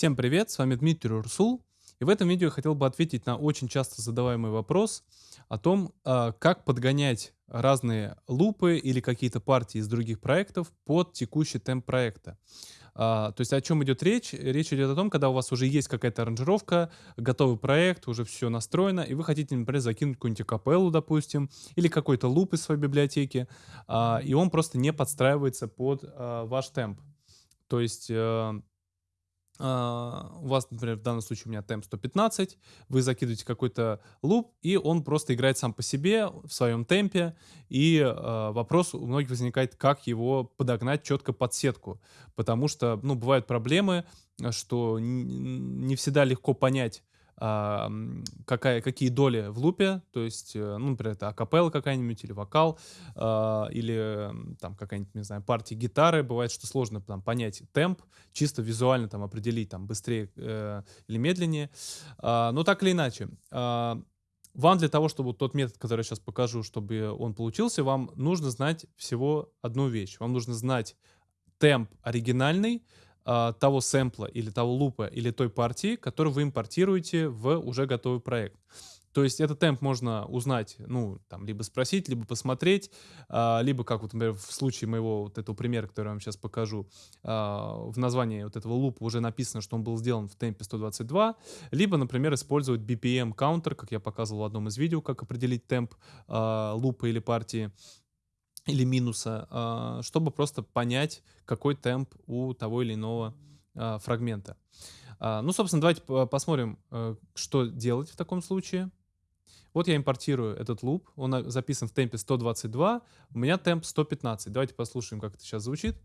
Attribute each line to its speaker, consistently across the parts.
Speaker 1: Всем привет, с вами Дмитрий Урсул. И в этом видео я хотел бы ответить на очень часто задаваемый вопрос о том, а, как подгонять разные лупы или какие-то партии из других проектов под текущий темп проекта. А, то есть о чем идет речь? Речь идет о том, когда у вас уже есть какая-то аранжировка, готовый проект, уже все настроено, и вы хотите, например, закинуть какую-нибудь капеллу, допустим, или какой-то луп из своей библиотеки, а, и он просто не подстраивается под ваш темп. То есть э, у вас, например, в данном случае у меня темп 115, вы закидываете какой-то луп, и он просто играет сам по себе в своем темпе, и э, вопрос у многих возникает, как его подогнать четко под сетку, потому что, ну, бывают проблемы, что не всегда легко понять, а, какая, какие доли в лупе, то есть, э, ну, например, это акапелла какая-нибудь или вокал, а, или там какая-нибудь, не знаю, партия гитары. Бывает, что сложно там понять темп, чисто визуально там определить там быстрее э, или медленнее. А, но так или иначе, вам для того, чтобы тот метод, который я сейчас покажу, чтобы он получился, вам нужно знать всего одну вещь. Вам нужно знать темп оригинальный, а, того сэмпла или того лупа или той партии, которую вы импортируете в уже готовый проект. То есть этот темп можно узнать, ну, там, либо спросить, либо посмотреть, а, либо, как вот, например, в случае моего вот этого примера, который я вам сейчас покажу, а, в названии вот этого лупа уже написано, что он был сделан в темпе 122, либо, например, использовать BPM counter, как я показывал в одном из видео, как определить темп а, лупа или партии, или минуса, а, чтобы просто понять, какой темп у того или иного а, фрагмента. А, ну, собственно, давайте посмотрим, э, что делать в таком случае. Вот я импортирую этот луп, он записан в темпе 122, у меня темп 115. Давайте послушаем, как это сейчас звучит.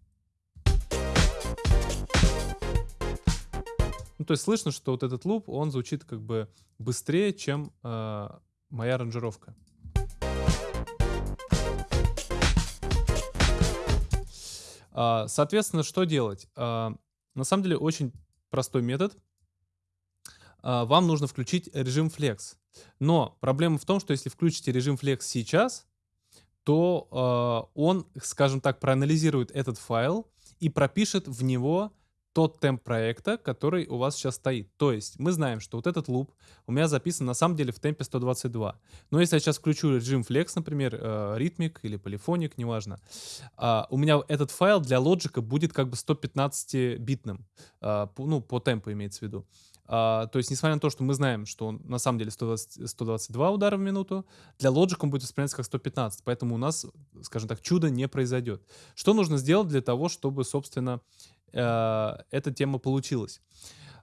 Speaker 1: Ну, то есть слышно, что вот этот луп, он звучит как бы быстрее, чем э, моя аранжировка. Соответственно, что делать? А, на самом деле очень простой метод. А, вам нужно включить режим Flex. Но проблема в том, что если включите режим Flex сейчас, то он, скажем так, проанализирует этот файл и пропишет в него тот темп проекта, который у вас сейчас стоит. То есть мы знаем, что вот этот луп у меня записан на самом деле в темпе 122. Но если я сейчас включу режим Flex, например, э, ритмик или полифоник, неважно, э, у меня этот файл для лоджика будет как бы 115-битным, э, ну, по темпу имеется в виду. Uh, то есть, несмотря на то, что мы знаем, что он на самом деле 120, 122 удара в минуту, для Logic он будет восприниматься как 115, поэтому у нас, скажем так, чудо не произойдет. Что нужно сделать для того, чтобы, собственно, эта тема получилась.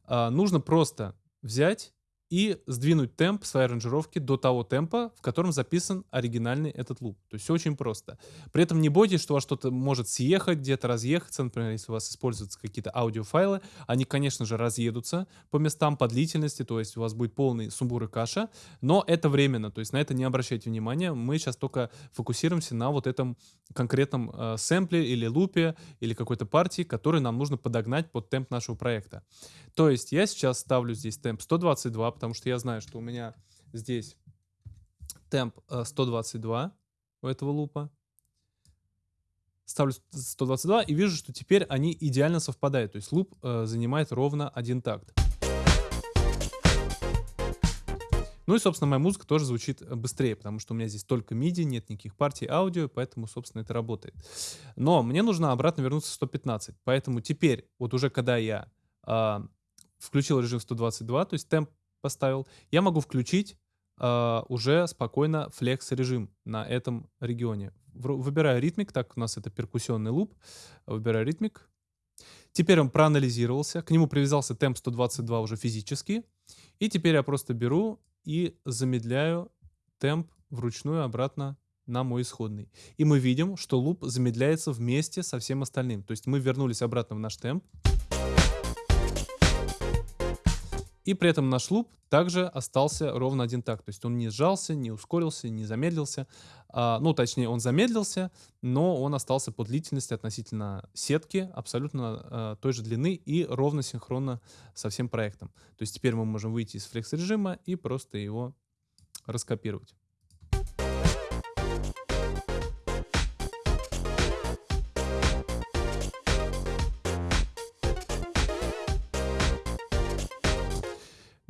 Speaker 1: Э, нужно просто взять и сдвинуть темп своей аранжировки до того темпа, в котором записан оригинальный этот луп. То есть все очень просто. При этом не бойтесь, что у вас что-то может съехать, где-то разъехаться. Например, если у вас используются какие-то аудиофайлы, они, конечно же, разъедутся по местам, по длительности, то есть у вас будет полный сумбур и каша, но это временно, то есть на это не обращайте внимания. Мы сейчас только фокусируемся на вот этом конкретном э, сэмпле или лупе или какой-то партии, который нам нужно подогнать под темп нашего проекта. То есть я сейчас ставлю здесь темп 122, потому что я знаю, что у меня здесь темп 122 э, у этого лупа. Ставлю 122 и вижу, что теперь они идеально совпадают. То есть луп э, занимает ровно один такт. Ну и, собственно, моя музыка тоже звучит э, быстрее, потому что у меня здесь только MIDI, нет никаких партий аудио, поэтому, собственно, это работает. Но мне нужно обратно вернуться в 115, поэтому теперь, вот уже когда я э, включил режим 122, то есть темп поставил, я могу включить э, уже спокойно флекс режим на этом регионе. Выбираю ритмик, так у нас это перкуссионный луп. Выбираю ритмик. Теперь он проанализировался, к нему привязался темп 122 уже физически. И теперь я просто беру и замедляю темп вручную обратно на мой исходный. И мы видим, что луп замедляется вместе со всем остальным. То есть мы вернулись обратно в наш темп. И при этом наш луп также остался ровно один такт. То есть он не сжался, не ускорился, не замедлился. А, ну, точнее, он замедлился, но он остался по длительности относительно сетки абсолютно а, той же длины и ровно синхронно со всем проектом. То есть теперь мы можем выйти из флекс-режима и просто его раскопировать.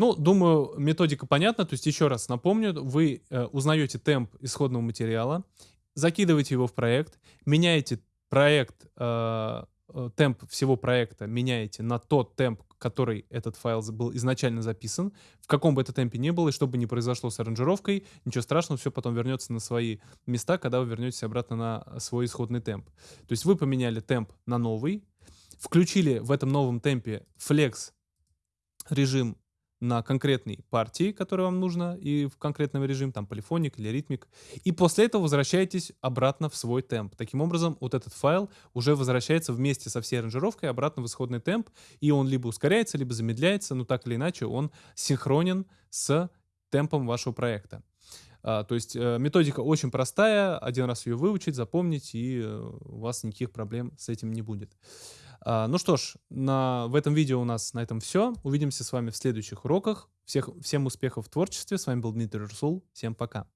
Speaker 1: Ну, думаю, методика понятна. То есть еще раз напомню, вы э, узнаете темп исходного материала, закидываете его в проект, меняете проект, э, э, темп всего проекта меняете на тот темп, который этот файл был изначально записан, в каком бы это темпе ни было, и что бы ни произошло с аранжировкой, ничего страшного, все потом вернется на свои места, когда вы вернетесь обратно на свой исходный темп. То есть вы поменяли темп на новый, включили в этом новом темпе flex режим на конкретной партии, которая вам нужна, и в конкретном режим, там полифоник или ритмик. И после этого возвращаетесь обратно в свой темп. Таким образом, вот этот файл уже возвращается вместе со всей аранжировкой обратно в исходный темп, и он либо ускоряется, либо замедляется, но так или иначе он синхронен с темпом вашего проекта. А, то есть э, методика очень простая, один раз ее выучить, запомнить, и э, у вас никаких проблем с этим не будет. А, ну что ж, на, в этом видео у нас на этом все. Увидимся с вами в следующих уроках. Всех, всем успехов в творчестве. С вами был Дмитрий Русул. Всем пока.